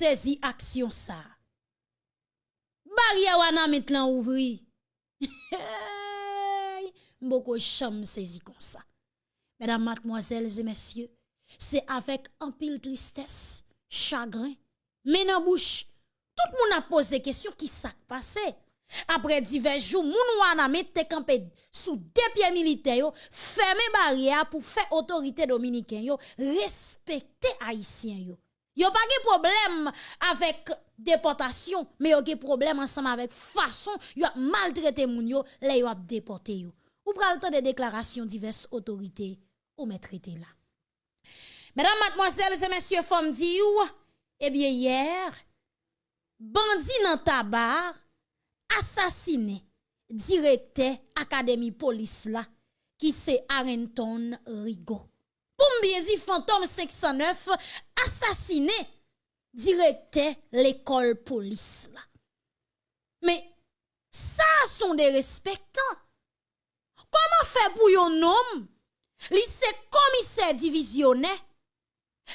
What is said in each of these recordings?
saisi action ça. Barrière wana maintenant ouvri. Beaucoup cham saisi comme ça. Mesdames, mademoiselles et messieurs, c'est avec un pile tristesse, chagrin, mais dans bouche, tout le monde a posé question qui s'est passé. Après divers jours, moun wana mette campé sous deux pieds militaires fermer barrière pour faire autorité dominicaine respecter haïtien yo. Yo pas de problème avec déportation, mais yo de problème ensemble avec façon yo maltraiter moun yo, les yo déporté yo. Ou pral temps de déclarations diverses autorités ou mettre là. Mesdames, mademoiselles et messieurs, femmes dit eh bien hier, bandit dans tabac assassiné directeur académie police là qui c'est Arenton Rigo. Dit fantôme 509 assassiné directeur l'école police. Mais ça sont des respectants. Comment faire pour un homme? Lycée commissaire divisionnaire,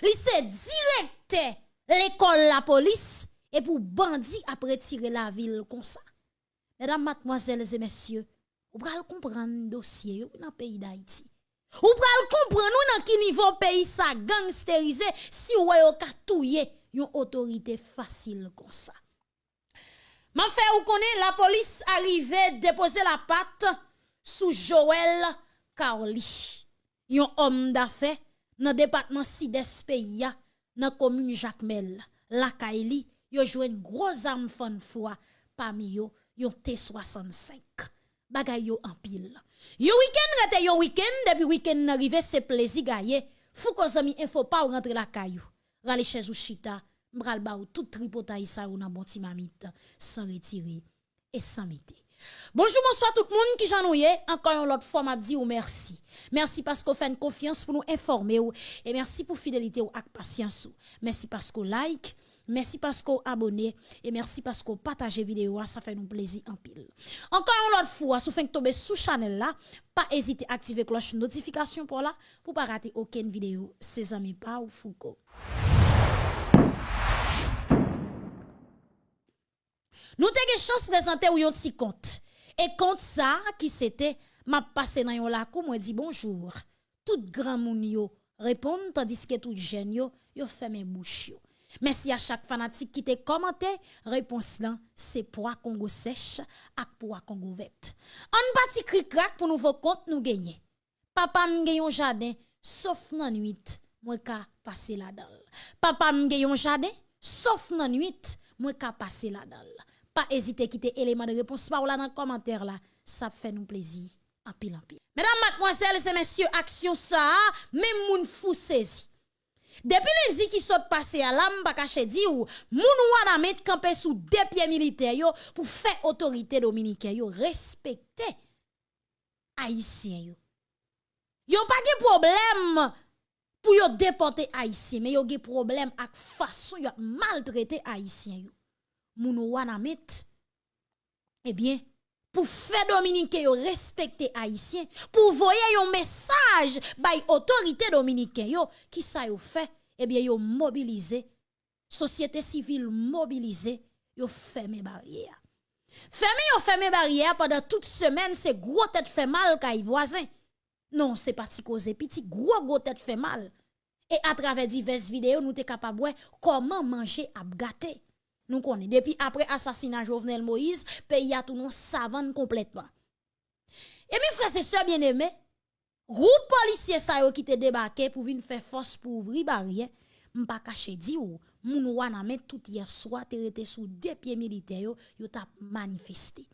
lycée directeur l'école la police et pour bandit après tirer la ville comme ça. Mesdames, mademoiselles et messieurs, vous pouvez comprendre dossier dans le pays d'Haïti. Vous pouvez comprendre nous dans quel niveau pays ça gangsterisé si vous avez touyer une autorité facile comme ça. Ma fait ou connaît la police arrivée déposer la patte sous Joël Carly. Un homme d'affaires dans département Sides pays dans commune Jacmel. La Kaili, yo joué une grosse arme fan foi parmi yo yon T65. Bagay en pile. Yo week-end rete yo week-end, depuis week-end arrivé, c'est plaisir gaye. Fou ko zami info pas ou rentre la caillou. Rale chez ou chita, mbral ba ou tout tripotaï sa ou nan bon mamite, sans retirer et sans mettre. Bonjour, bonsoir tout le monde qui j'ennuie. Encore une autre fois, m'a dit ou merci. Merci parce qu'on fait une confiance pour nous informer ou, et merci pour fidélité ou ak patience ou. Merci parce qu'on like, Merci parce qu'on abonné et merci parce qu'on partage vidéo, ça fait nous plaisir en pile. Encore une autre fois, si vous tomber sous channel là, pas hésiter à activer cloche notification pour là pas rater aucune vidéo. C'est amis pas ou Foucault. Nous avons chance de présenter un petit compte. Et compte ça qui c'était m'a passé dans yon lakou moi dit bonjour. Tout grand moun yo répond tandis que tout jeune yo yo ferme bouche. Merci à chaque fanatique qui t'a commenté. Réponse là, c'est poids Congo sèche ak poids Congo verte. On parti cri crack pour nouveau compte nous gagner. Papa m'gagne un jardin sauf dans nuit, moi ka passer la dalle. Papa m'gagne un jardin sauf dans nuit, moi ka passer la dalle. Pas hésiter quitter élément de réponse par là dans commentaire là, ça fait nous plaisir en pile en pile. Mesdames, mademoiselles et messieurs, action ça, même moun fou saisi. Depuis lundi qui saute passé à l'âme, pas caché dit ou, met campé sous deux pieds militaires pour faire autorité dominicaine yo respecter haïtien yo. Yo pas de problème pour yo déporter haïtien, mais yo ge problème avec façon yo maltraiter haïtien yo. Moun eh bien pour faire dominicain respecter haïtien pour voyer un message by autorité dominicaine yo. Qui ça yo fait? Eh bien yo mobiliser société civile mobilisée yo fermé barrière. Fermé yo fermé barrière pendant toute semaine c'est gros tête fait mal kay voisin. Non c'est parti cause petit gros gros tête fait mal. Et à travers diverses vidéos nous t'es capable comment manger à gâter? Nous connaissons. Depuis après assassinat Jovenel Moïse, pays a tout non savane complètement. Et mes frères et sœurs bien-aimés, groupe policier yo qui te débarqué pour venir faire force pour ouvrir barrière, m'pa caché di ou, moun wana met tout hier soir te sous deux pieds militaires yo, yo t'a manifesté.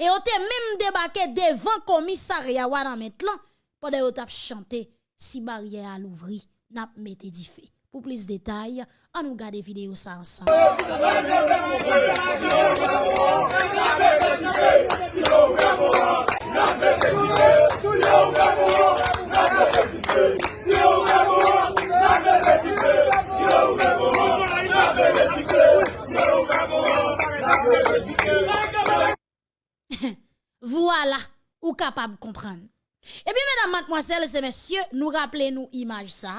Et yo te même débarqué devant commissariat wana met lan, pendant yo t'a chanté si barrière à l'ouvrir, n'a mette di fait. Pour plus de détails, on nous garde vidéo ça ensemble. voilà, ou capable de comprendre. Et bien, mesdames, mademoiselles et messieurs, nous rappelez nous image ça.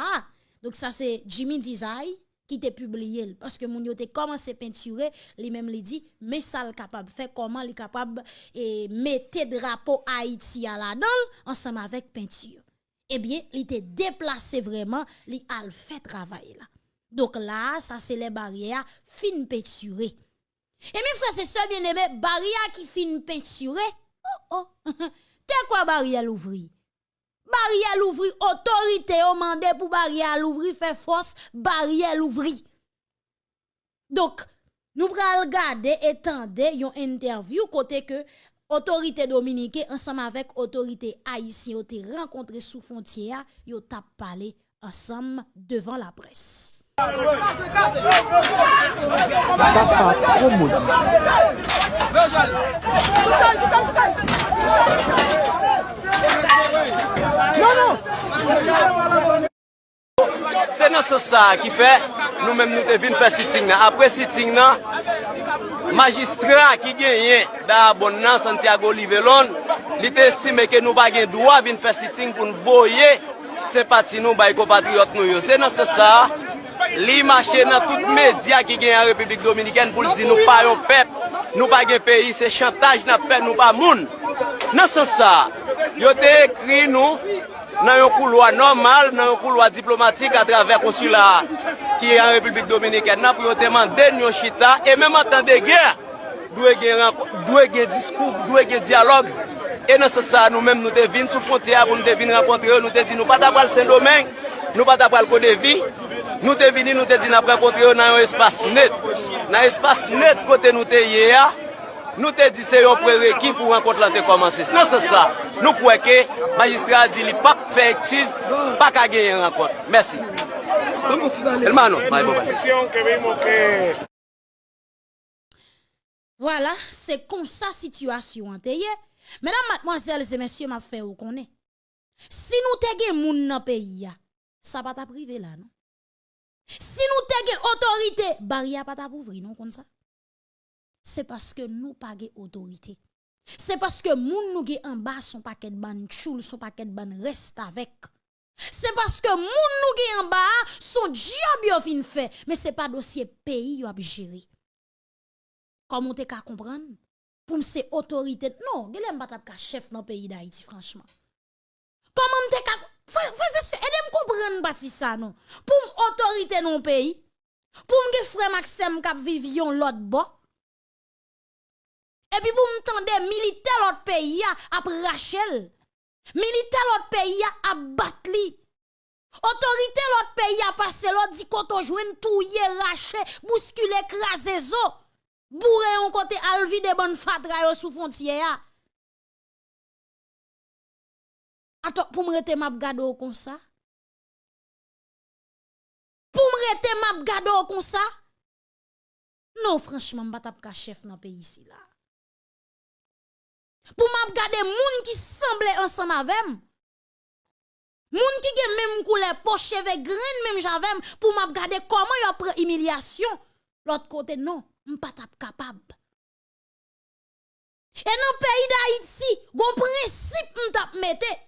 Donc ça c'est Jimmy Dizay qui te publié parce que moun yo te commencé peinturer lui même li dit mais ça le capable faire comment li capable et mettre drapeau Haïti à la dedans ensemble avec peinture. Eh bien il était déplacé vraiment li al fait travail là. Donc là ça c'est les barrières fin peinturées et mes frères c'est seul bien aimé barrière qui fin peinturée oh oh. T'es quoi barrière l'ouvrir? Barrière l'ouvrir, autorité au mandé pour barrière l'ouvrir, fait force, barrière l'ouvrir. Donc, nous prenons regarder et tendre une interview côté que autorité dominicaine ensemble avec autorité haïtienne ont rencontré sous frontière, yo tap parlé ensemble devant la presse. Non, non. Se nan se sa ki fe, nou menm nou te vin fe siting nan. Apre siting nan, magistra ki genyen da abon nan Santiago Livelon, li te estime ke nou bagen dwa vin fe siting pou nou voye sempati nou bay kopatriot nou yo. Se nan se sa, li mache nan tout media ki genyen Republik Dominiken pou li di nou pa yon pep, nou bagen peyi, se chantaj nan pep nou pa moun. Nan se sa, yo te ekri nou nan yon kouloa normal, nan yon kouloa diplomatik a traver konsula ki yon Republik Dominiken nan pou yo te manden yon chita e menman tan de gen dwe gen, gen diskou, dwe gen diyalog e nan se sa nou menm nou te vin sou frontiya pou nou te vin renkontre yo nou te di nou pata pral Saint-Domingue nou pata pral Kodevi nou te vini nou te di nan renkontre yo nan yon espas net. Nan espas net kote nou te ye ya Nou te di se yon prereki pou renkont lan te komanse. Non se sa, nou kweke, magistra di li pak fe ekchiz, pak a genye renkont. Mersi. Elmanon, may bo bale. Voilà, c'est comme ça situation Mesdames, mademoiselles et messieurs, m'a fait ou connaît. Si nous t'aiguer moun nan pays ça va pas privé là non. Si nous t'aiguer autorité, barrière pas ta non comme ça. se paske nou pa ge otorite. Se paske moun nou ge anba son paket ban choul, son paket ban rest avek. Se paske moun nou ge anba son diab yo fin fe, men se pa dosye peyi yo ap jiri. Koman te ka kompran? Poum se otorite, non, gele mbat ap ka chef nan peyi da iti franchman. Koman te ka, fwese se, edem kompran bati sa non. Poum otorite nan peyi, poum ge fwe maksem kap viv yon lot bo, et puis, vous m'entendez, militaire l'autre pays a Rachel. Militaire l'autre pays a batli. Autorité l'autre pays a passé l'autre dit qu'on jouen touye, raché, bousculé, crasé zo. Bourré on côté alvi de bonne fatra sous frontière. Attends, pour me rete map gado comme ça? Pour me rete map gado comme ça? Non, franchement, je ne pas chef dans pays ici là pour m'a regarder moun qui semble ensemble avec moun qui gen même couleur poche cheveux grain même j'avem pour m'a regarder comment y prend humiliation. L'autre côté non pas capable. Et dans le pays d'Haïti gon principe m'tap mette.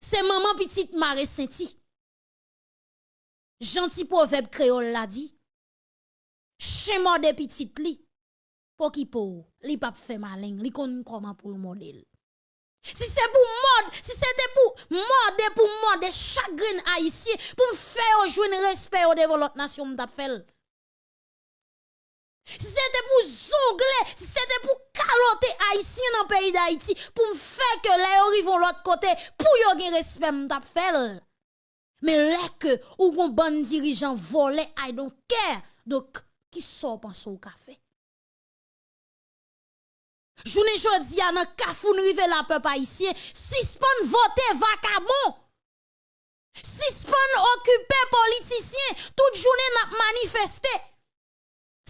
C'est maman petite Marie Senti gentil proverbe créole l'a dit. Chemin de petite li pour qui pour li pas fait malin li kon comment pour le modèle si c'est pour mode si c'était pour mode pour mode chagrin haïtien pour me faire jouer respect au devant l'autre nation m't'a fait si c'était pour zongler, si c'était pour caloter haïtien dans le pays d'Haïti, pour me faire que les arrivent l'autre côté, pour yon gen respect m't'a fait. Mais là que, ou bon bon dirigeant volé, I don't care. Donc, qui sort penser au café? Jounen jodi ya nan kafoun rive la pe pa isye, sispan vote vakabon. Sispan okupe politisyen, tout jounen nan manifeste.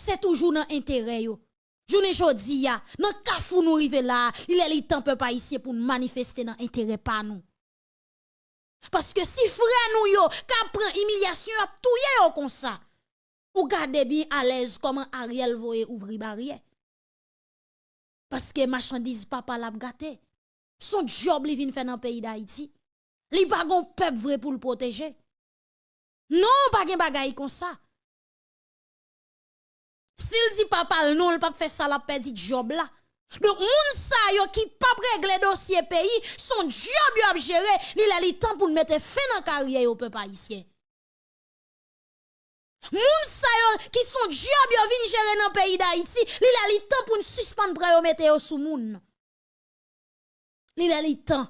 Se toujou nan entere yo. Jounen jodi ya nan kafoun rive la, ilè li tan pe pa isye pou manifeste nan entere pa nou. Paske si fre nou yo, ka pren imilyasyon ap touye yo konsa. Ou gade bi alez koman Ariel voye ouvri barye. Parce que marchandise papa l'a gâté. Son job li faire dans le pays d'Haïti. Li pas gon peuple vrai pour le protéger. Non, pas gen bagay comme ça. S'il dit papa non, il pas fait ça la perdu job là. Donc moun sa yo qui pas régler dossier pays, son job yo a gérer, il a le temps pour mettre fin dans carrière au peuple haïtien. Moun sa yo qui son job yo vinn gérer dans pays d'Haïti, il a le temps pour suspendre pour yo mettre sous moun. Il a le temps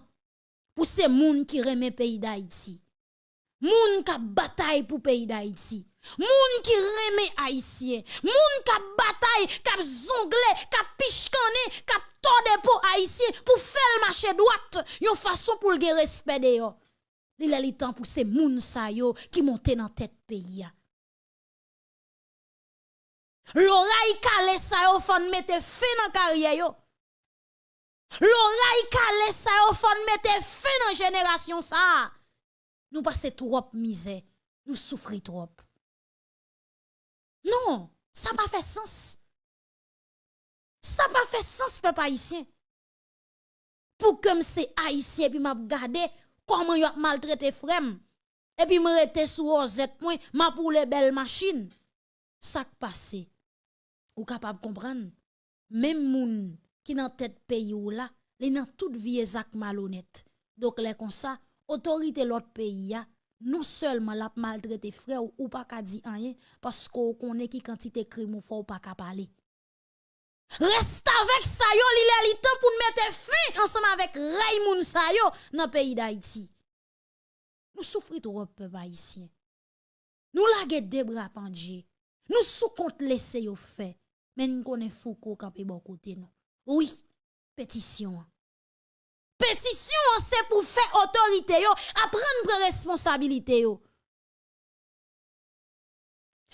pour ces moun qui remet pays d'Haïti. Moun qui bataille pour pays d'Haïti. Moun qui remet haïtien, moun qui bataille, qui zongle, qui pichkane, qui torde pour haïtien pour faire le marché droite, yon façon pour le respect de yo. Il le temps pour ces moun sa yo qui monte dans tête pays. L'oreille calé sa yo fon mette fin dans carrière yo. L'oreille calé sa yo fon mette fin dans génération ça. Nous passons trop misère, nous souffrons trop. Non, ça pas fait sens. Ça pas fait sens, peuple haïtien. Pour que c'est haïtien, puis m'a regardé comment y a maltraité frère. Et puis me rete sous OZ point, m'a pour les belles machines. Ça qui passe. ou capable comprendre même moun qui dans tête pays ou là les dans toute vie acte malhonnête donc les comme ça autorité l'autre pays a non seulement l'a maltraité frère ou, ou pas ka di rien parce qu'on connaît qui quantité crime ou faut pas ka parler Reste avec ça yo, li le temps pour mettre fin ensemble avec Raymond sa yo dans pays d'Haïti. Nous souffrons trop peuple haïtien. Nous la des bras pendus. Nous sous compte laisser yo fait Mais nous connaissons Foucault campé bon côté nous. Oui, pétition. Pétition, c'est pour faire autorité, yo, à prendre responsabilité. Yo.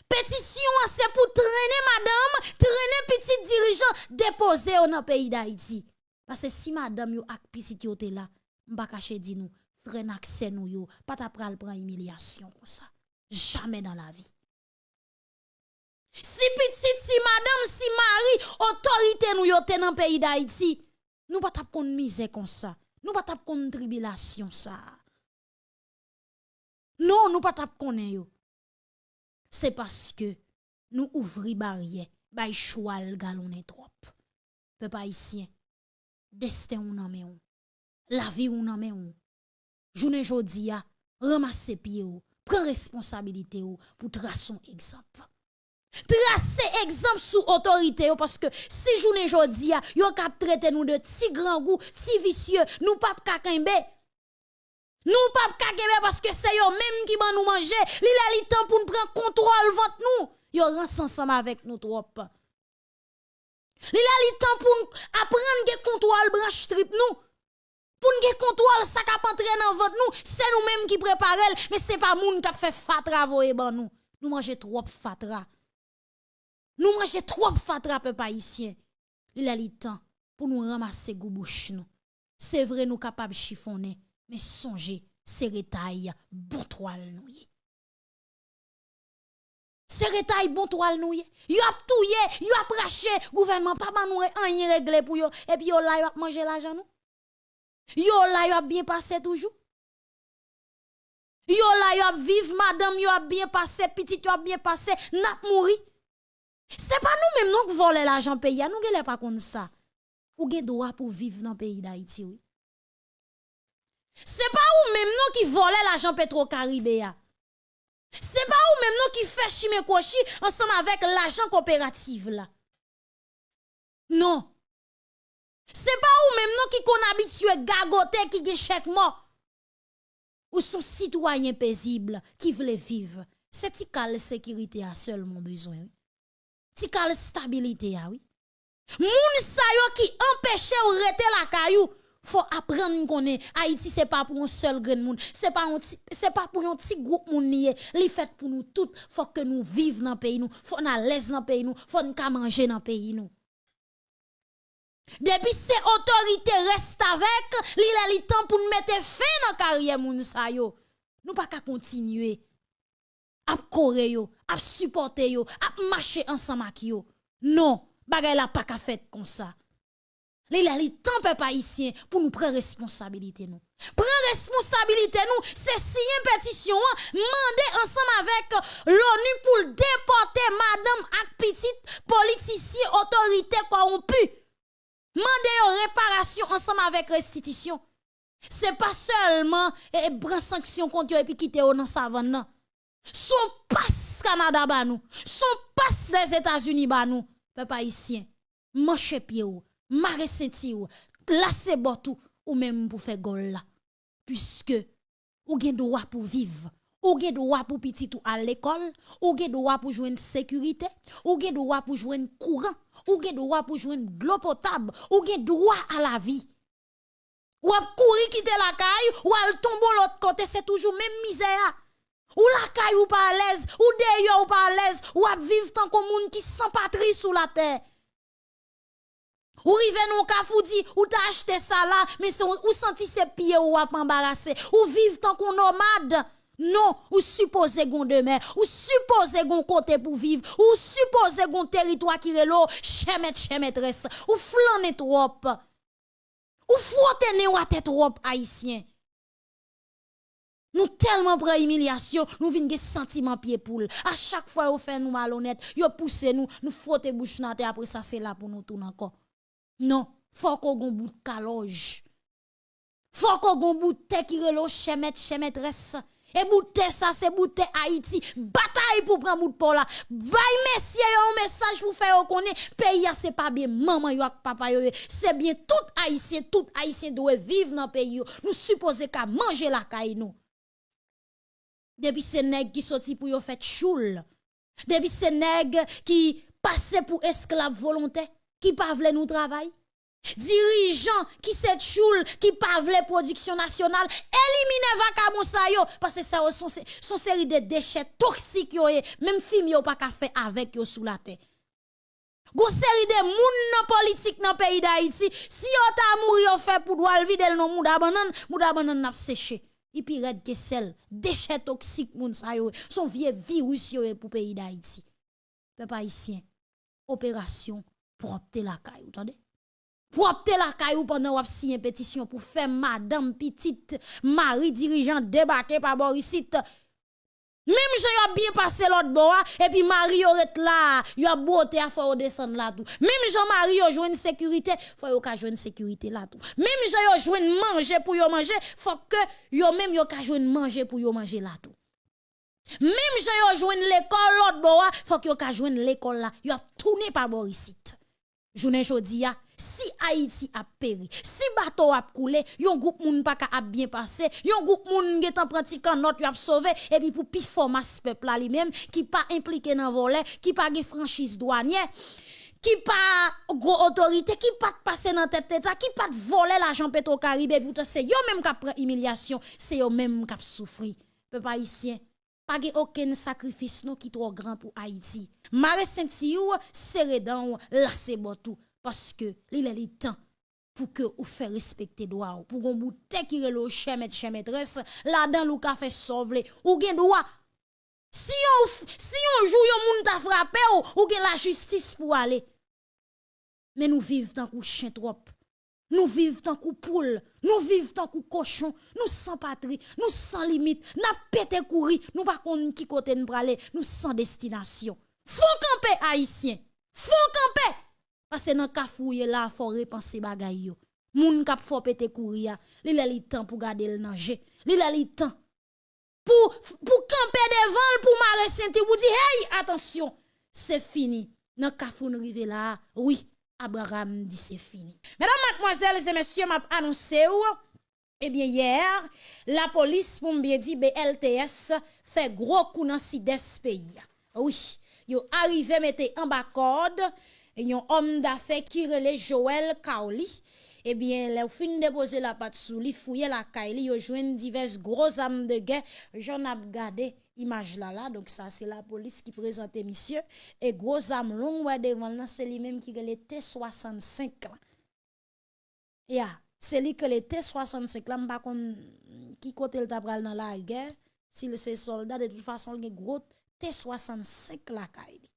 Pétition, c'est pour traîner madame, traîner petit dirigeant, déposer dans le pays d'Haïti. Parce que si madame yo ak petit yo te là, m'pa cacher di nous, freine accès nous yo, pas ta pral prendre humiliation comme ça. Jamais dans la vie. Si pitit, si madame, si mari, otorite nou yote nan peyi da iti, nou pa tap kon mize kon sa. Nou pa tap kon tribilasyon sa. Non, nou pa tap konen yo. Se paske nou ouvri barye, bay choual galonen trop. Pe pa isyen, desten ou nanmen ou, la vi ou nanmen ou, jounen jodi ya, ramase piye ou, pre responsabilite ou, pou trason egzamp. Tracer exemple sous autorité parce que si journée jodi a yo kap traiter nous de si grand goût, si vicieux, nous pas kakembe. Nous pas kakembe parce que c'est yo même qui va nous manger, li la li temps pour nous prendre contrôle ventre nous. Yo rance ensemble avec nous trop. Li la li temps pour apprendre que contrôle branche strip nous. Pour nous contrôle ça cap entrer dans ventre nous, c'est nous même qui préparel, mais c'est pas moun qui fait fatra voye ban nous. Nous manger trop fatra. Nous mangeons trop fatra peuple haïtien. Il a le temps pour nous ramasser goubouche nous. C'est vrai nous capables chiffonner, mais songez, c'est retaille bon toile nous. C'est retaille bon toile nous. Yo a touye, yo a praché, gouvernement pas nous rien réglé pour yo et puis yo là yo a manger l'argent nous. Yo là yo bien passé toujours. Yo là yo a vivre madame yo a bien passé, petit yo a bien passé, n'a mouri. C'est pas nous même qui volons l'argent pays, nous ne pas comme ça. Ou avez droit pour vivre dans le pays d'Haïti oui. C'est pas ou même nous qui volons l'argent Petro-Caribéa. C'est pas ou même nous qui fait chimé kochi ensemble avec l'argent coopérative là. Non. C'est pas ou même nous qui qu'on habitué gagoter qui gen chèque mort. Ou sont citoyens paisibles qui veulent vivre. C'est la sécurité a seulement besoin ti kal stabilité ah oui. Moun sa yo qui empêche ou rete la caillou faut apprendre connaît Haïti c'est pas pour un seul grain moun c'est pas c'est pas pour un petit groupe moun lié. Li fait pour nous tout faut que nous vivions dans pays nous. Faut na l'aise dans pays nous. Faut nous manger dans pays nous. Depuis ces autorités restent avec, li temps pour nous mettre fin dans carrière moun sa yo. Nous pas qu'à continuer ap kore yo, ap supporte yo, ap mache ansama ki yo. Non, bagay la pa ka fet kon sa. Li la li tanpe pa isyen pou nou pre responsabilite nou. Pre responsabilite nou, se siyen petisyon an, mande ansam avek l'ONU pou depote madame ak petit politisye otorite korompu. Mande yo reparasyon ansam avek restitisyon. Se pa selman e, e bran sanksyon kont yo epi kite yo nan savan nan. Son passe Canada ba nous, son passe les États-Unis ba nous. Peuple haïtien, manche pied ou Mare senti ou, botou ou même pour faire gol là. Puisque ou gen droit pour vivre, ou gen droit pour petit ou à l'école, ou gen droit pour jouer une sécurité, ou gen droit pour jouer courant, ou gen droit pour jouer de l'eau potable, ou gen droit à la vie. Ou ap courir quitter la caille, ou al tomber l'autre côté, c'est toujours même misère. Ou la caille ou pas à l'aise, ou d'ailleurs ou pas à l'aise, ou ap vivre tant comme monde qui sans patrie sous la terre. Ou rive nou kafoudi, ou t'as acheté ça là, mais ou senti ses pieds ou ap embarrassé, ou vive tant qu'on nomade. Non, ou supposé gon demain, ou supposé gon côté pour vivre, ou supposé gon territoire qui relo, chemet chemetresse, ou flané trop. Ou frotte ne ou trop haïtien. Nous tellement prend humiliation, nous vinn ge sentiment pied poule. À chaque fois vous fait nous malhonnête, yo pousse nous, nous frotte bouche nan après ça c'est là pour nous tourner encore. Non, faut qu'on gon bout de caloge. Faut qu'on gon bout de qui relo chemet chemetresse. Et bout ça c'est bout Haïti. Bataille pour prendre bout de là. Vaille messieurs un message pour faire connaître pays c'est pas bien maman yo papa yo. C'est bien tout haïtien, tout haïtien doit vivre dans pays. Nous supposons qu'à manger la caille nous. Depuis ces nèg qui sorti pour yo fait choule. Depuis ces nèg qui passent pour esclaves volontaires qui pas nous travail. Dirigeants qui set choule, qui pas production nationale, éliminer vaca sa yo, parce que ça sont, son série de déchets toxiques yo, même film yo pas faire avec yo sous la terre. Gon série de moun nan politique dans pays d'Haïti, si yo ta mouri yo fait pour doit vide non mouda banan, mouda banan n'a séché. Puis red que sel, déchets toxiques moun sa yo, son vieux virus yo pour pays d'Haïti. Peuple haïtien, opération propter la caille, entendez? Propter la caille pendant wap signé pétition pour faire madame petite mari dirigeant débarquer par Borisite. Même si a bien passé l'autre bois, et puis Marie aurait là, y a beauté à faire descendre là tout. Même Jean-Marie joue une sécurité, faut yon ka une sécurité là tout. Même si yon joue une manger pour yon manger, faut que yon même yon ka une manger pour yon manger là tout. Même si yon joue l'école l'autre bois, faut que yon ka l'école là, yon tourné par Borisite. Jounen jodi ya, si Haïti a péri, si bateau a coulé, yon groupe moun pas a bien passé, yon groupe moun getan pratiquant notre y a sauvé et puis pour pi formas peuple là lui-même qui pas impliqué dans volet, qui pas ge franchise douanière qui pas gros autorité, qui pas passer dans tête état, qui pas voler l'argent pétro caribé, pourtant c'est yo même qui prend humiliation, c'est yo même qui souffri. Peuple haïtien, pas aucun sacrifice non qui trop grand pour Haïti. Mare Saint-Siou, serré dans la c'est tout parce que il est le temps pour que vous fait respecter droit. Pour qu'on boute qui relo chemet chemetresse là dans le café sauve ou gen droit. Si on si on joue yon moun ta frappé ou, ou gen la justice pour aller. Mais nous vivons tant que chien trop nous vivons tant que poule, nous vivons tant que cochon, nous sans patrie, nous sans limite, n'a pété courir, nous pas qui côté nous aller, nous sans destination. Faut camper haïtien. Faut camper. Parce que dans kafouye là, faut repenser bagay yo. Moun kap faut pété courir, li la li temps pour garder le nager. Li la li temps pour pour camper devant pour mare senti pour dire hey attention, c'est fini. Dans kafou nous rive là, oui, Abraham dit c'est fini. Mesdames, mademoiselles et messieurs, m'a annoncé ou eh bien, hier, la police, pour me dire, BLTS fait gros coup dans ce pays. Oui, yo arrivé mettre en bas code, yon homme d'affaires qui relève Joël Kaoli. Eh bien, les fin déposer la patte sous li, fouiller la caille, yo jouen diverses grosses armes de guerre. J'en ai regardé image là là, donc ça c'est la police qui présente monsieur. Et gros longues, ouais, devant là, c'est lui même qui relève T65 Ya, c'est lui que le T65 là, m'pa kon qui côté le tabral dans la guerre. Si c'est soldat, de toute façon, il gros T65 la caille.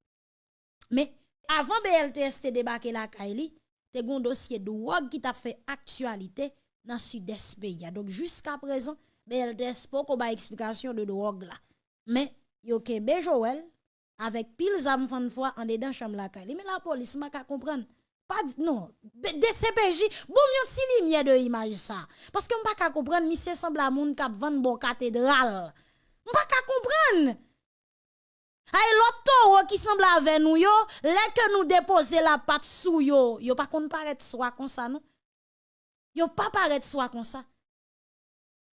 Mais avant BLTS te la caille, te gon dossier de drogue qui t'a fait actualité dans sud-est pays. Donc jusqu'à présent, BLDS pas qu'on explication de drogue là. Mais yo kebe Joël avec pile zam fan fois en dedans chambre la Mais la police m'a qu'à comprendre. Pas non, DCPJ, bon yon ti lumière de image ça. Parce que m'pa qu'à comprendre monsieur semble à moun k'ap vendre bon cathédrale. M'pa qu'à comprendre. Ay l'autre qui semble avec nous yo, là que nous déposer la patte sous yo, yo pas qu'on paraître soit comme ça non? Yo pas paraître soit comme ça.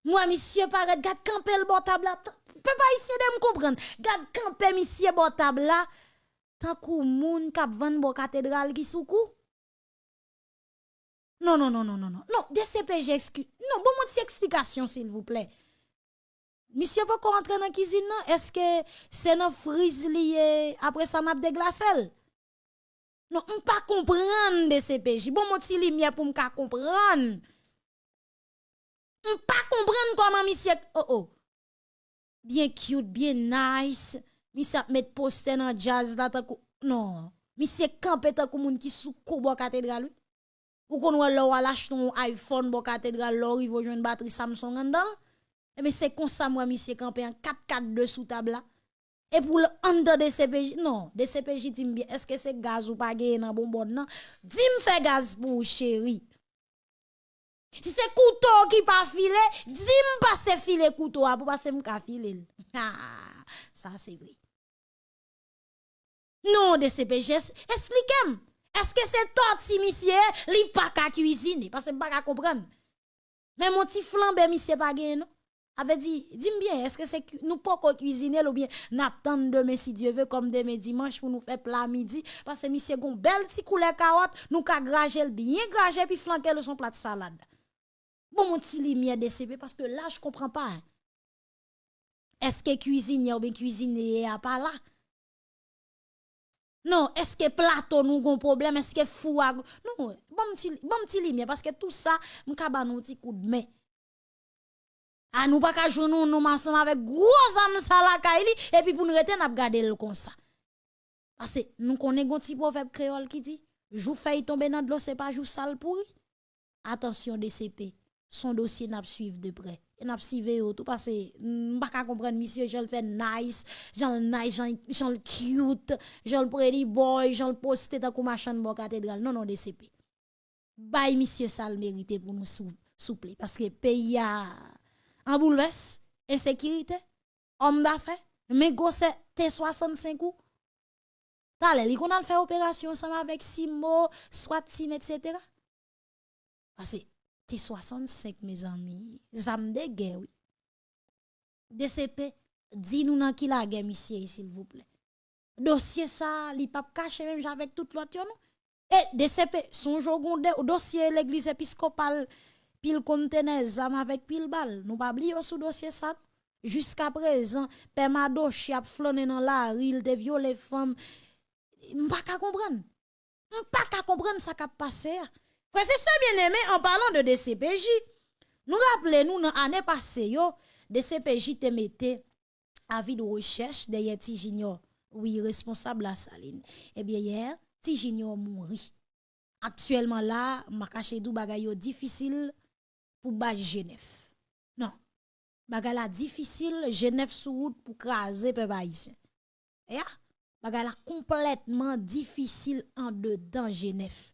Moi monsieur paraît gade camper le table là. Peut pas essayer de me comprendre. Gade camper monsieur table là. Tant kou moun k'ap vendre bon cathédrale qui sous cou. Non non non non non non. Non, DCPJ excuse. Non, bon mon explication s'il vous plaît. Misye pou kon rentre nan kizin nan, eske se nan friz liye apre sa nap deglasel? Non, m pa kompran de CPJ. Bon moti li miye pou m ka kompran. M pa kompran koman misye... Oh oh, bien cute, bien nice. Misye ap met poste nan jazz la takou... Non, misye kampe takou moun ki sou kou bo katedral ou. Ou kon wè lò walache ton iPhone bo katedral lò, rivo jwen bateri Samsung an dan. Mais c'est comme ça, moi, monsieur, campé en 4-4-2 sous table. Et pour le under de CPJ, non, de CPJ, dis bien, est-ce que c'est gaz ou pas gagné dans bonbon, non? Dis-moi fait gaz pour chéri. Si c'est couteau qui pas filé, dis-moi pas c'est filé couteau pour passer m'ka filé. Ah, ça c'est vrai. Non, de CPJ, expliquez-moi. Est-ce que c'est toi, si monsieur, li pas qu'à cuisiner? Parce que pas qu'à comprendre. Mais mon petit flambe, monsieur, pas gagné, non? Avait dit, dis-moi bien, est-ce que c'est nous pas cuisiner ou bien n'attendre demain si Dieu veut comme demain dimanche pour nous faire plat midi parce que monsieur gon belle petit couleur carotte, nous ka grager bien grager puis flanquer le son plat de salade. Bon mon petit lumière DCP parce que là je comprends pas. Hein. Est-ce que cuisinier ou bien cuisinier a pas là? Non, est-ce que plateau nous gon problème, est-ce que fou Non, bon petit bon petit lumière parce que tout ça m'ka nous petit coup de main. A nous pas ka nous nous ensemble avec gros âme ça la kaili et puis pour nous rester n'a garder le comme ça. Parce que nous connaissons un petit proverbe créole qui dit jou faille tomber dans de l'eau c'est pas jou sale pourri. Attention DCP, son dossier n'a suivre de près. Et n'a suivre tout parce que pas ka comprendre monsieur je le fait nice, j'en nice, j'en cute, j'en pretty boy, j'en poster dans comme machin bon cathédrale. Non non DCP. Bye monsieur ça le mérité pour nous souple parce que pays a en bouleverse, insécurité, homme d'affaires, mais gosse T65 ou. T'as li qu'on a fait opération ensemble avec Simo, soit Sim, etc. Parce que T65, mes amis, zam de guerre, oui. DCP, dis-nous dans qui la guerre, monsieur, s'il vous plaît. Dossier ça, li pas caché même avec tout l'autre, non? Et DCP, son jour dossier l'église épiscopale pile conteneur zam avec pile balle. Nous pas oublier sous dossier ça. Jusqu'à présent, père Madoche a flâné dans la rue, il de violé femme. M'pas qu'à comprendre. M'pas qu'à comprendre ça qui passé. Frère, c'est ça bien aimé en parlant de DCPJ. Nous rappelons nous dans l'année passée yo, DCPJ te mettait avis de recherche derrière Tijinio. Oui, responsable la saline. Eh bien hier, Tijinio mourit. Actuellement là, ma caché dou bagay difficile pour ba Genève. Non. Bagala difficile, Genève sous route pour craser peuple haïtien. E ya, bagala complètement difficile en dedans Genève.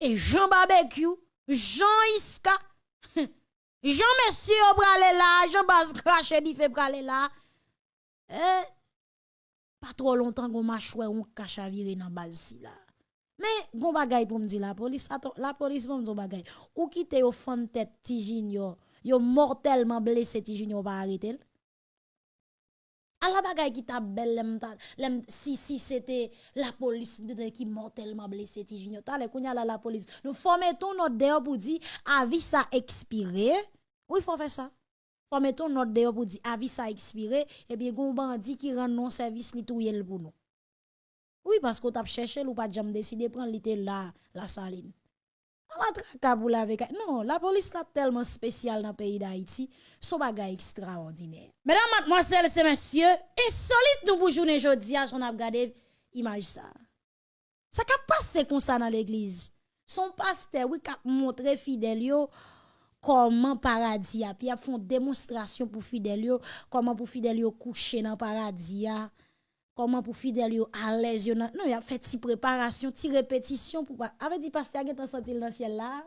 Et Jean Barbecue, Jean Iska, Jean Monsieur pralé là, Jean Bas craché dit fait pralé là. Eh, pas trop longtemps qu'on m'a choué, on cache à virer dans base là. Men, bon bagay pou m di la polis, ato, la polis pou m di bagay. Ou ki te yo fan tet ti jinyo, yo mortelman blese ti jinyo pa aritel. A la bagay ki ta bel lem, ta, lem si si se te la polis de de ki mortelman blese ti jinyo. Ta le kounya la la polis. Nou fome ton not deyo pou di avi sa ekspire. Ou yon fome sa? Fome ton not deyo pou di avi sa ekspire. Ebyen goun bandi ki ren non servis li tou yel pou nou. Oui, parce qu'on t'a cherché, ou pas jamais décidé de prendre l'été là, la saline. On la tracabou avec. Non, la police là tellement spéciale dans le pays d'Haïti, son bagage extraordinaire. Mesdames, mademoiselles et messieurs, insolite nous pour journée jodi, j'en ai regardé image ça. Ça qu'a passé comme ça dans l'église. Son pasteur, oui, a montré fidèle comment paradis a, puis a font démonstration pour fidèle comment pour fidèle coucher dans paradis comment pour fidèle yo à l'aise non il a fait si préparation si répétition pour avait dit pasteur a senti dans ciel là?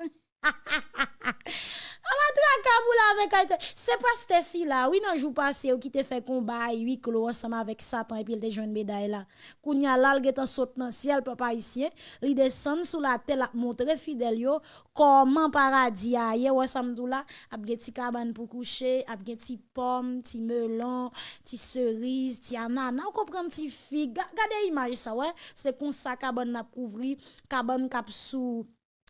C'est pas Stacy là, oui, non, jour passé, qui te fait combat, huit clos ensemble avec Satan et puis il te joue une médaille là. Kounya là, il saute dans le ciel, papa ici, il descend sous la terre, la montrer fidèle yo, comment paradis a aye, ouais, samdou là, ap gen ti cabane pour coucher, ap gen ti pomme, ti melon, ti cerise, ti anana, ou comprend ti figue, gade image ça, ouais, c'est comme ça cabane n'a couvri, cabane cap sous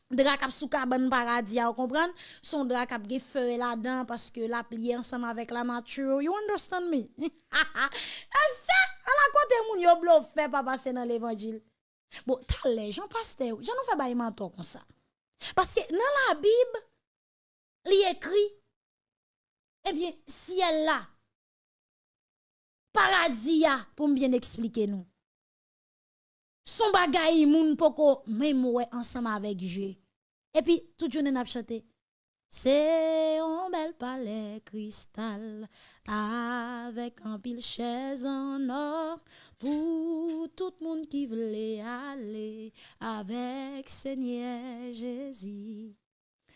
Drak ap sou kaban paradis, vous comprenez? Son drak ap ge feu là-dedans parce que la plié ensemble avec la nature. You understand me? Et ça, à la côté moun yo blo bluffé pas passer dans l'évangile. Bon, t'as les gens pasteur, j'en fais bail mentor comme ça. Parce que dans la Bible, li écrit Eh bien, ciel là paradis pour bien expliquer nous. Son bagay moun poko même ouais ensemble avec Dieu. Et puis tout journée n'a chanté. C'est un bel palais cristal avec un pile chaise en or pour tout le monde qui voulait aller avec Seigneur Jésus.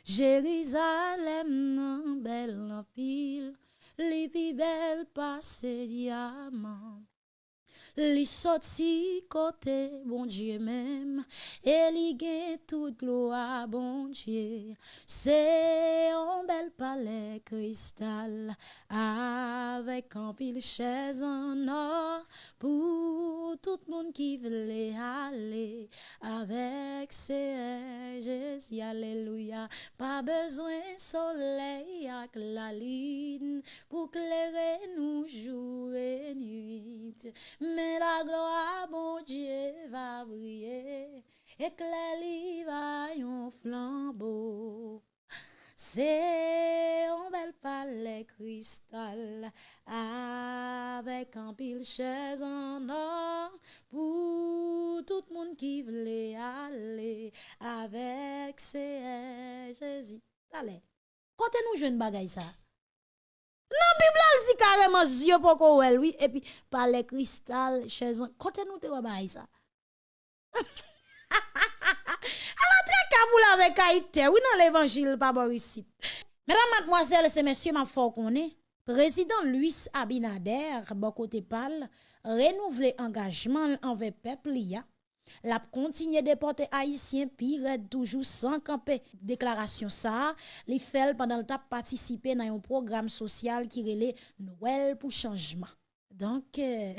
Jérusalem, un bel en pile, les plus belles passées diamants. Li sorti côté bon Dieu même et li toute gloire bon Dieu. C'est un bel palais cristal avec un pile chaise en or pour tout le monde qui veut aller avec ses Jésus alléluia pas besoin soleil avec la ligne pour clairer nous jour et nuit mais la gloire, bon Dieu, va briller, éclaire va un flambeau. C'est un bel palais cristal avec un pile chaise en or pour tout le monde qui voulait aller avec ses Jésus. Allez, quand nous jeunes bagaille ça? Nan Bibla l zi kareman zye pou ko wèl, oui, epi pale kristal, chèzan, kote nou te wè bay sa. Alors, très kaboul avec Haïti, oui, dans l'évangile, pas Borisit. Mesdames, mademoiselles et messieurs, ma fort qu'on est, président Luis Abinader, bon côté pâle, renouvelé engagement envers peuple, ya. La continue de porter haïtien pire toujours sans camper. Déclaration ça, les fait pendant le temps participer dans un programme social qui relait Noël pour changement. Donc euh,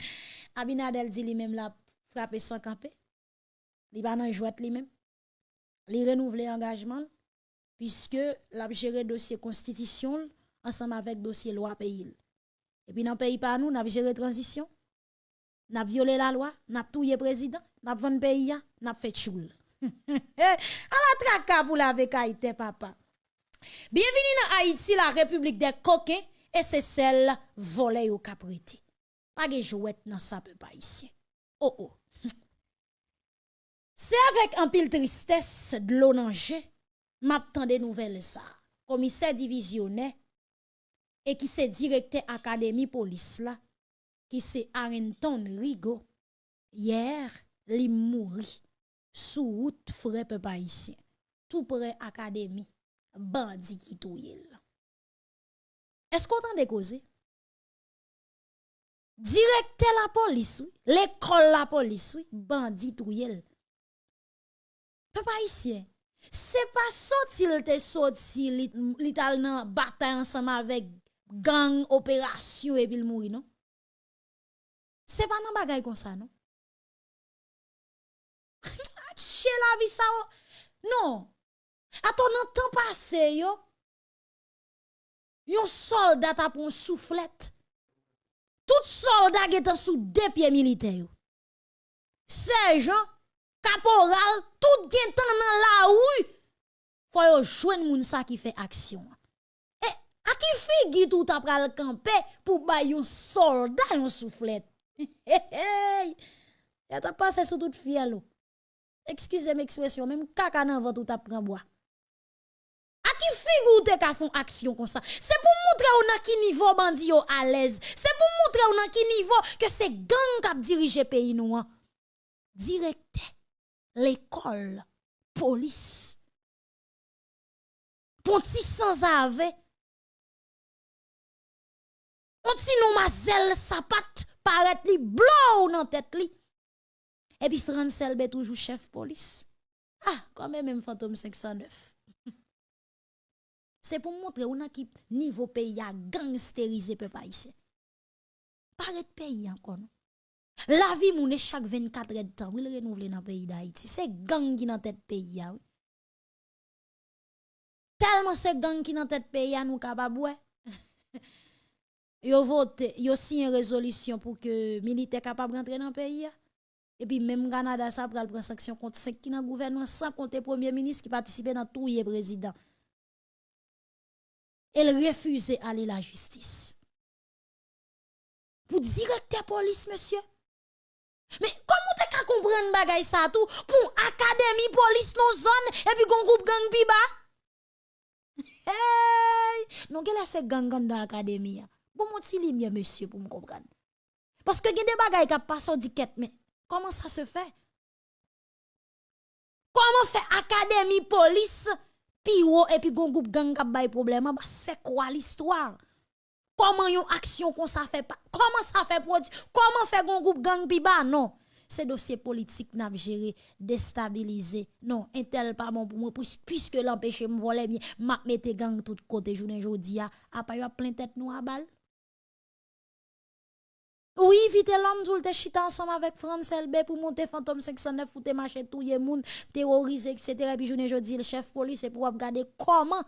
Abinadel dit lui-même la frapper sans camper. Il va dans jouet lui-même. Il renouveler engagement puisque l'a géré dossier constitution ensemble avec dossier loi pays. Et puis dans pays pas nous, n'a géré transition n'a violé la loi, n'a tué président, n'a vendu pays, n'a fait choule. À la traka pour la Haïti, papa. Bienvenue dans Haïti, la République des coquins, et c'est celle volée au capriti. Pas de jouet dans ça pas ici. Oh oh. C'est avec un pile tristesse de l'eau m'attend des nouvelles ça. Commissaire divisionnaire et qui s'est directeur académie police là ki se Arenton Rigo, yer li mouri sou wout frepe paisyen, tou pre akademi, bandi ki tou yel. Esko tan dekoze? Direkte la polis, l'ekol la polis, bandi tou yel. Pe paisyen, se pa sotil te sotil li, li tal nan batay ansama vek gang operasyon epil mouri, non? C'est pas nan bagay comme ça, non? Che la vie ça, oh. non. Attends, nan temps passé, yo, yon soldat a pour soufflette. Tout soldat est sous deux pieds militaires. Sergent, caporal, tout gen tan nan la rue. Faut yo joindre moun sa qui fait action. Et a qui figi tout après le camper pour bay yon soldat yon soufflette. Ya ta passé sous toute fiel. excusez-moi expression, même caca dans ventre ou t'a bois. A qui figure te ka font action comme ça? C'est pour montrer ou nan ki niveau bandi yo à l'aise. C'est pour montrer ou nan ki niveau que c'est gang qui dirige pays nous. Hein. Directeur, l'école, police. Ponti sans ave. On ti nou mazel sapat paret li blou nan tête li. Et puis Francel toujours chef police. Ah, quand même même fantôme 509. C'est pour montrer où a qui niveau pays a gangsterisé peuple haïtien. Paraît pays encore. La vie moun chaque 24 heures de temps, il renouveler dans le pays d'Haïti. C'est gang qui dans tête pays a. Tellement c'est gang qui dans tête pays a nous capable Yo vote, yo signé une résolution pour que militaires capable rentrer dans le pays. Et puis même Canada ça pral prendre sanction contre 5 qui dans gouvernement sans compter premier ministre qui participait dans tout le président elle refusait aller la justice. Pour directeur police, monsieur. Mais comment tu qu'à comprendre bagay ça tout? Pour académie police nos zone et puis gon groupe gang biba? Hey! Non, quelle est ce gang dans l'académie? Bon, mon petit mieux, monsieur, pour me comprendre. Parce que il y a des bagailles qui passent au diquette, mais comment ça se fait? Comment fait académie police Pi ou et puis gon groupe gang k'ap bay problème, bah c'est quoi l'histoire? Comment yon action qu'on ça fait pas? Comment ça fait produit? Comment fait gon groupe gang pi ba? Non. C'est dossier politique n'a géré, déstabilisé. Non, intel pas bon pour moi puisque l'empêcher me voler bien, m'a mette gang tout côté journée jodi a, a pas yo plein tête nous à balle. Oui, vite l'homme tout te chita ensemble avec France LB pour monter fantôme 509 pour te marcher tout le monde, terroriser, etc. Et puis journée jeudi, le chef police c'est pour regarder comment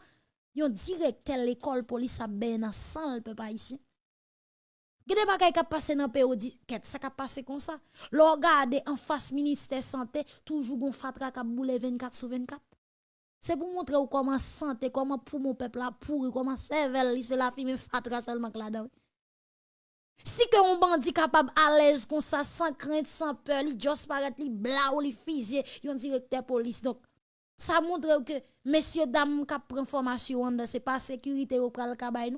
yon directeur l'école police a ben ensemble le peuple ici. Gede bagay ka passe dans pays qu'est ça ka passe comme ça? Lo regarder en face ministère santé toujours gon fatra ka boule 24 sur 24. C'est pour montrer comment santé, comment pour mon peuple là pourri, comment cervelle, c'est la fille fatra seulement là-dedans. Si que un bandit capable à l'aise comme ça, sans crainte, sans peur, il juste paraît directeur police. Donc, ça montre que messieurs, dames, qui prennent formation, c'est pas sécurité au pral kabay.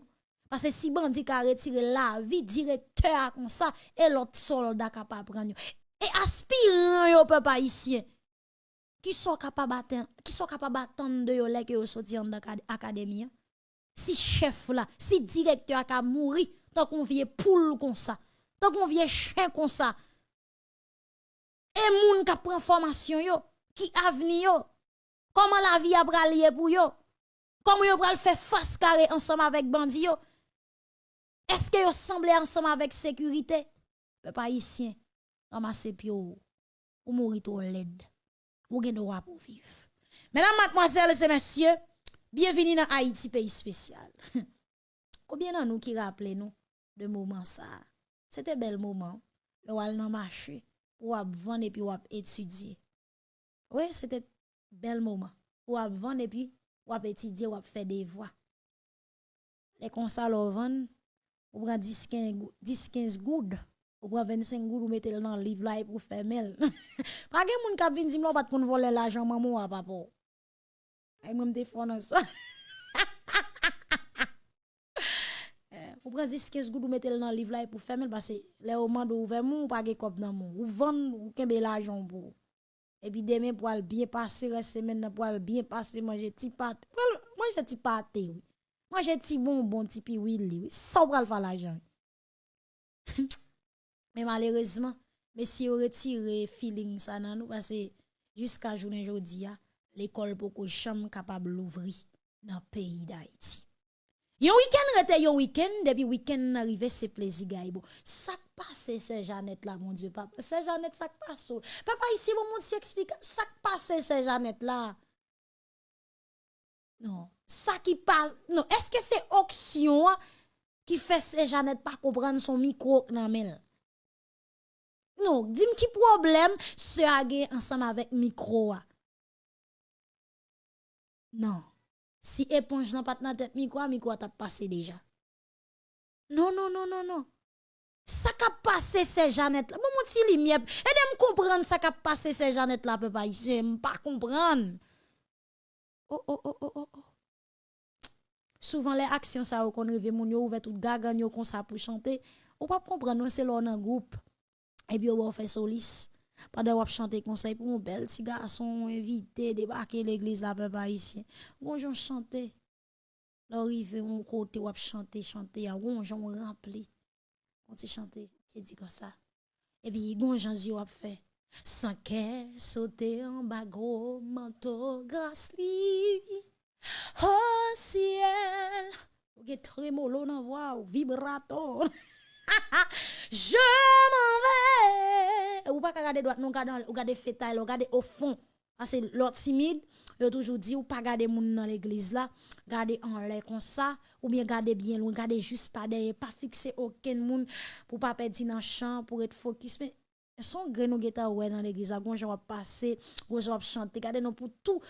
Parce que si bandit a retiré la vie, directeur comme ça, et l'autre soldat capable prendre. Et aspirant peuple qui sont capables d'attendre, qui sont capables d'attendre de yo yo sorti en? Si chef là, si directeur a mouri, tant qu'on vient poule comme ça, tant qu'on vient chien comme ça. Et moun qui prend formation yo, qui avenir yo, comment la vie a bralier pour yo, comment yo pral faire face carré ensemble avec bandi yo. Est-ce que yo semblé ensemble avec sécurité? Peuple haïtien, ramassez pio ou mourir trop laide. Ou gen droit pour vivre. Mesdames, mademoiselles et messieurs, bienvenue dans Haïti, pays spécial. Combien de nous qui rappelez nous? de mouman sa. Se te bel mouman, le wal nan mache, wap van epi wap etudye. Ouye, se te bel mouman, wap van epi wap etudye, wap fe devwa. Le konsa lo van, ou pran 10-15 goud, ou pran 25 goud ou metel nan liv la pou femel. Pake moun kap vin di mlo pat kon vole la jan mamou wap apou. Ay mwen te fon an sa. Ou pren 10-15 goud ou metel nan liv la e pou femel, parce le ou mande ou vèmou ou page kop nan moun. Ou vèm ou kembe l'ajon pou. E pi demen pou al bien pase, res semen nan pou al bien pase, manje ti pat. Manje ti patè, oui. Manje ti bonbon, ti pi willi, oui. Sa ou pral fa l'ajon. Men malerezman, mesi yo retire feeling sa nan nou, parce jiska jounen jodi ya, l'ekol pou ko chanm kapab louvri nan peyi da iti. Yon week-end rete yon week-end, depuis week-end arrivé, c'est plaisir, gars. Bon, ça passe, c'est Jeannette là, mon Dieu, papa. C'est Jeannette, ça passe. Papa, ici, mon explique, ça passe, c'est Jeannette là. Non, ça qui passe, non, est-ce que c'est auction qui fait c'est Jeannette pas comprendre son micro nan Non, dis-moi qui problème, se agé ensemble avec micro. Non. Si éponge n'a pas dans tête micro, micro t'a passé déjà. Non, non, non, non, non. ça qu'a passé ces Jeannette là. Bon, mon petit lumière, aidez-moi comprendre ça qu'a passé ces Jeannette là, papa ici, pas comprendre. Oh, oh, oh, oh, oh, oh. Souvent, les actions, ça, qu'on rêve, mon yo ouvert tout gagan yo comme ça chanter. Ou pas comprendre, c'est là, un groupe. Et puis, on faire solis. Pendant qu'on chanter conseil pour un bel petit garçon invité, débarquer l'église là, papa ici. Bonjour, chanter. L'arrivée, on côté, on chanter, chanter, à on rempli. On tu chanter, tu dit comme ça. Et puis, gonjon, yo a fait. Sans qu'elle sauter en bas, gros manteau, grâce li. Oh ciel, ou get tremolo dans voix, vibrato. Je m'en vais. Ou pas regarder droite, non, regarder, regarder fétal, regarder au fond. Parce que l'autre timide, il toujours dit ou pas garder moun dans l'église là, garder en l'air comme ça, ou bien garder bien loin, garder juste pas derrière, pas fixer aucun moun pour pas perdre dans champ, pour être focus. Mais son grain nous dans l'église, gon va passer, gon va chanter, garder nous pour tout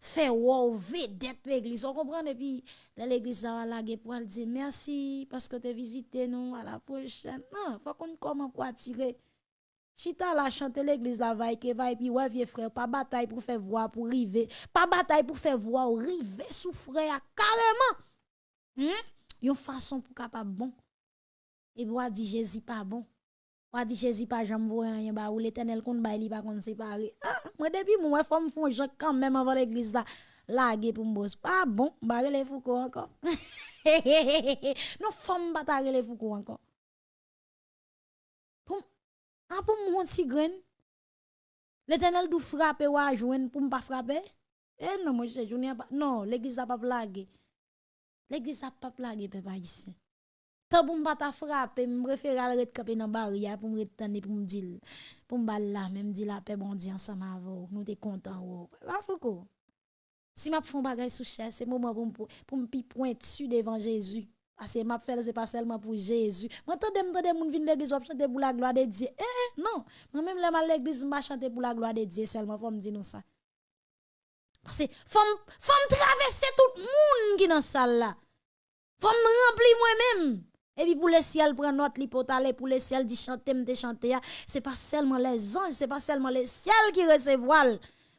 faire wow vedette l'église. On comprend et puis l'église va la pour dire merci parce que tu visité nous à la prochaine. Non, faut qu'on comment pour attirer Chita la chanter l'église la vaille que puis ouais vieux frère pas bataille pour faire voir pour river pas bataille pour faire voir river souffrir carrément hmm? une façon pour capable bon et puis dit Jésus pas bon Ou di Jésus pas jamais voir rien ba ou l'Éternel kon ba li pas kon séparer. Ah, moi depuis moi femme font Jacques quand même avant l'église là. Lage pour m'bos. Pas bon, ba les Foucault encore. non femme ba ta les Foucault encore. Pour ah pour mon si grain. L'Éternel dou frapper ou a joindre pour pas frapper. Eh non moi je journée pas. Non, l'église a pas blaguer. L'église a pas blaguer peuple haïtien. Tant pour pas ta frapper, me préfère aller camper dans barrière pour me pour me dire pour me là même dire la paix bon Dieu ensemble avec nous t'es content Pas fouko. Si m'a font bagay sous chaise, c'est moment pour pour me point dessus devant Jésus. Parce que m'a fait c'est pas seulement pour Jésus. Moi t'entends m'entendre moun vinn l'église pour la gloire de Dieu. Eh non, moi même mal l'église m'a chanter pour la gloire de Dieu seulement faut me dire nous ça. Parce que femme femme traverser tout monde qui dans salle là. Femme remplir moi-même. Et puis pour le ciel prendre notre lipotale pour le ciel dit chanter me chanter c'est pas seulement les anges, c'est pas seulement le ciel qui recevoir.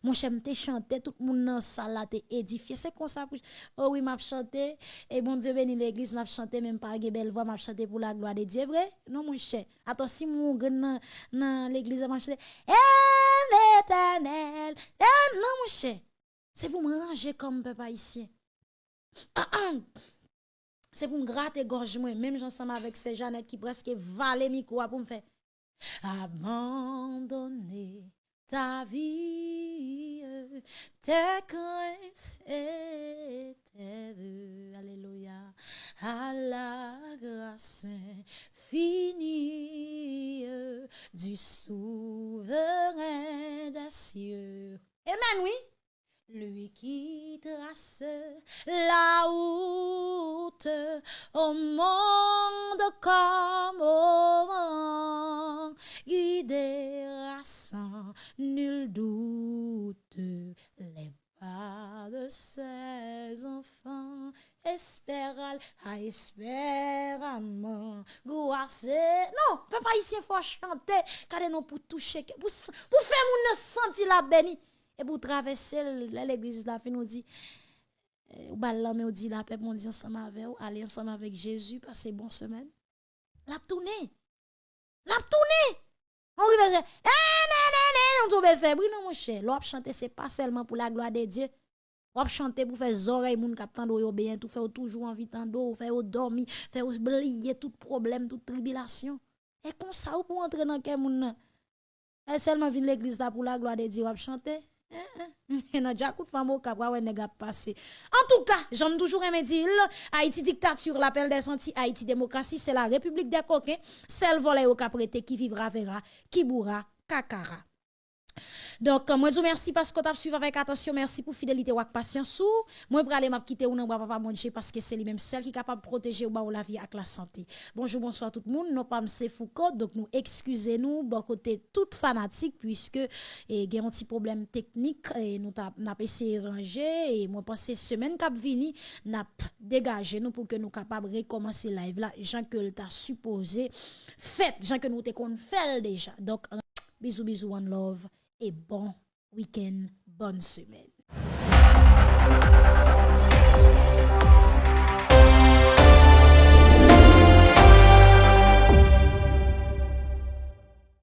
Mon cher, te chanté, tout le monde dans là édifié. C'est comme ça. Oh oui, m'a chanté. Et bon Dieu béni l'église, m'a chanté, même pas belle voix, m'a chanté pour la gloire de Dieu. Vrai? Non, mon cher. Attends, si mon dans, dans l'église, m'a chanté. L'éternel. Non, mon cher. C'est pour me ranger comme papa ici. C'est pour me gratter gorge moi, même ensemble avec ces Jeannette qui presque valent micro pour me faire abandonner ta vie, tes craintes et tes vœux. Alléluia. À la grâce finie du souverain des cieux. Amen, oui. Lui qui trace la route au monde comme au vent, guidera sans nul doute les pas de ses enfants. Espéral, à espéramment, goasse. Non, papa ici, il faut chanter, car non pour toucher, pour, faire mon sentir la béni. Et pour traverser l'église, la fin nous dit, ou là, mais on dit la paix, on dit ensemble avec vous, aller ensemble avec Jésus, passer bonne semaine. La tourner. La tourner. On va dire, eh, on tombe faible. Non, mon cher, l'op chanter, c'est pas seulement pour la gloire de Dieu. L'op chanter pour faire oreilles, moun kap tando yo bien, tout faire toujours envie tando, faire dormir, faire oublier tout problème, toute tribulation. Et comme ça, ou pour entrer dans quel moun Et seulement vin l'église là pour la gloire de Dieu, l'op chanter. En tout cas, j'aime toujours aimer dire Haïti dictature, l'appel des sentiers, Haïti démocratie, c'est la république des coquins. Celle volée au caprété qui vivra verra, qui bourra, kakara. Donc, moi, je vous remercie parce que tu as suivi avec attention. Merci pour fidélité ou patience. Moi, je m'a quitter ou non, papa manger parce que c'est lui-même seul qui est capable de protéger ou la vie avec la santé. Bonjour, bonsoir tout le monde. Nous pas c'est Foucault, donc nous excusez-nous, bon côté tout fanatique puisque il y a un petit problème technique et nous n'a essayé de ranger et moi pense semaine cap vini n'a dégagé nous pour que nous capables recommencer live là, gens que t'a supposé fait, gens que nous te qu'on fait déjà. Donc bisous bisous one love et bon week-end, bonne semaine.